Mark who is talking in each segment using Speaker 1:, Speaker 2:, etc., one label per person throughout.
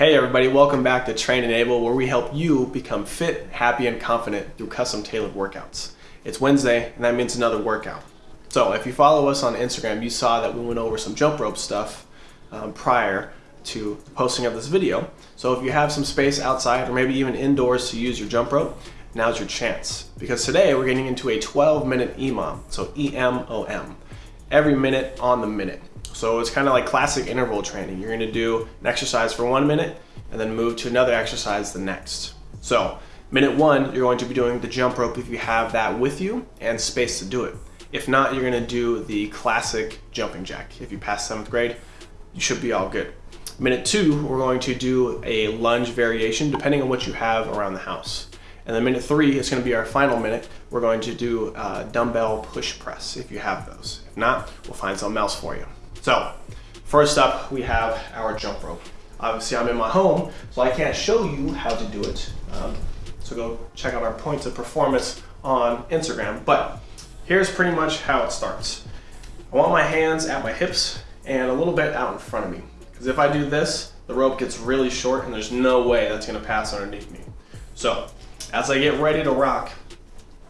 Speaker 1: Hey everybody, welcome back to Train Enable where we help you become fit, happy, and confident through custom tailored workouts. It's Wednesday and that means another workout. So if you follow us on Instagram, you saw that we went over some jump rope stuff um, prior to the posting of this video. So if you have some space outside or maybe even indoors to use your jump rope, now's your chance. Because today we're getting into a 12 minute EMOM, so E-M-O-M, every minute on the minute. So it's kind of like classic interval training. You're gonna do an exercise for one minute and then move to another exercise the next. So minute one, you're going to be doing the jump rope if you have that with you and space to do it. If not, you're gonna do the classic jumping jack. If you pass seventh grade, you should be all good. Minute two, we're going to do a lunge variation depending on what you have around the house. And then minute three is going to be our final minute. We're going to do a dumbbell push press if you have those. If not, we'll find something else for you. So first up, we have our jump rope. Obviously I'm in my home, so I can't show you how to do it. Um, so go check out our points of performance on Instagram. But here's pretty much how it starts. I want my hands at my hips and a little bit out in front of me. Because if I do this, the rope gets really short and there's no way that's gonna pass underneath me. So as I get ready to rock,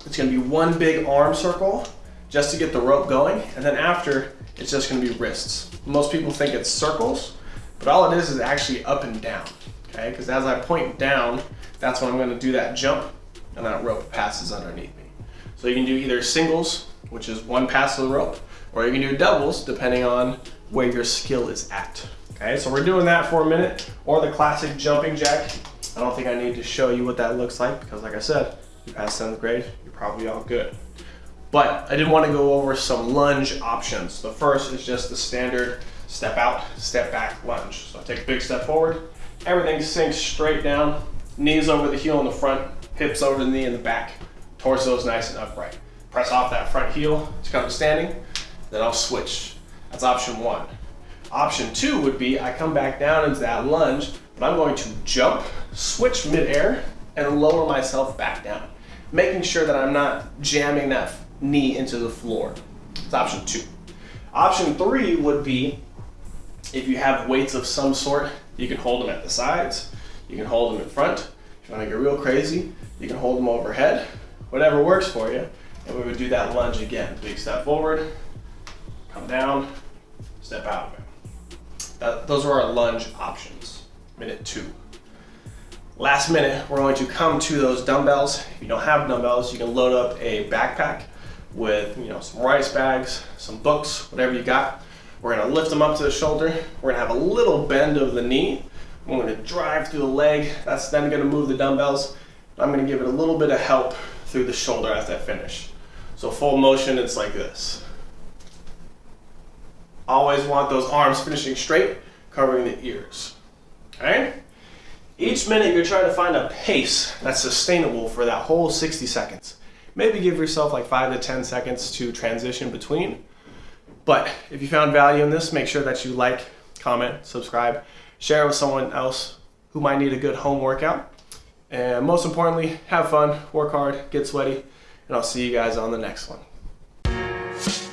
Speaker 1: it's gonna be one big arm circle just to get the rope going. And then after, it's just gonna be wrists. Most people think it's circles, but all it is is actually up and down, okay? Because as I point down, that's when I'm gonna do that jump and that rope passes underneath me. So you can do either singles, which is one pass of the rope, or you can do doubles depending on where your skill is at. Okay, so we're doing that for a minute, or the classic jumping jack. I don't think I need to show you what that looks like because like I said, you passed seventh grade, you're probably all good. But I did want to go over some lunge options. The first is just the standard step out, step back lunge. So I take a big step forward, everything sinks straight down, knees over the heel in the front, hips over the knee in the back, torso is nice and upright. Press off that front heel to come to standing, then I'll switch. That's option one. Option two would be I come back down into that lunge, but I'm going to jump, switch midair, and lower myself back down, making sure that I'm not jamming that knee into the floor. It's option two. Option three would be if you have weights of some sort, you can hold them at the sides, you can hold them in front. If you want to get real crazy, you can hold them overhead, whatever works for you. And we would do that lunge again. Big step forward, come down, step out. That, those are our lunge options. Minute two. Last minute, we're going to come to those dumbbells. If you don't have dumbbells, you can load up a backpack with you know some rice bags, some books, whatever you got. We're gonna lift them up to the shoulder. We're gonna have a little bend of the knee. I'm gonna drive through the leg. That's then gonna move the dumbbells. I'm gonna give it a little bit of help through the shoulder as I finish. So full motion, it's like this. Always want those arms finishing straight, covering the ears, okay? Each minute you're trying to find a pace that's sustainable for that whole 60 seconds. Maybe give yourself like five to 10 seconds to transition between. But if you found value in this, make sure that you like, comment, subscribe, share it with someone else who might need a good home workout. And most importantly, have fun, work hard, get sweaty, and I'll see you guys on the next one.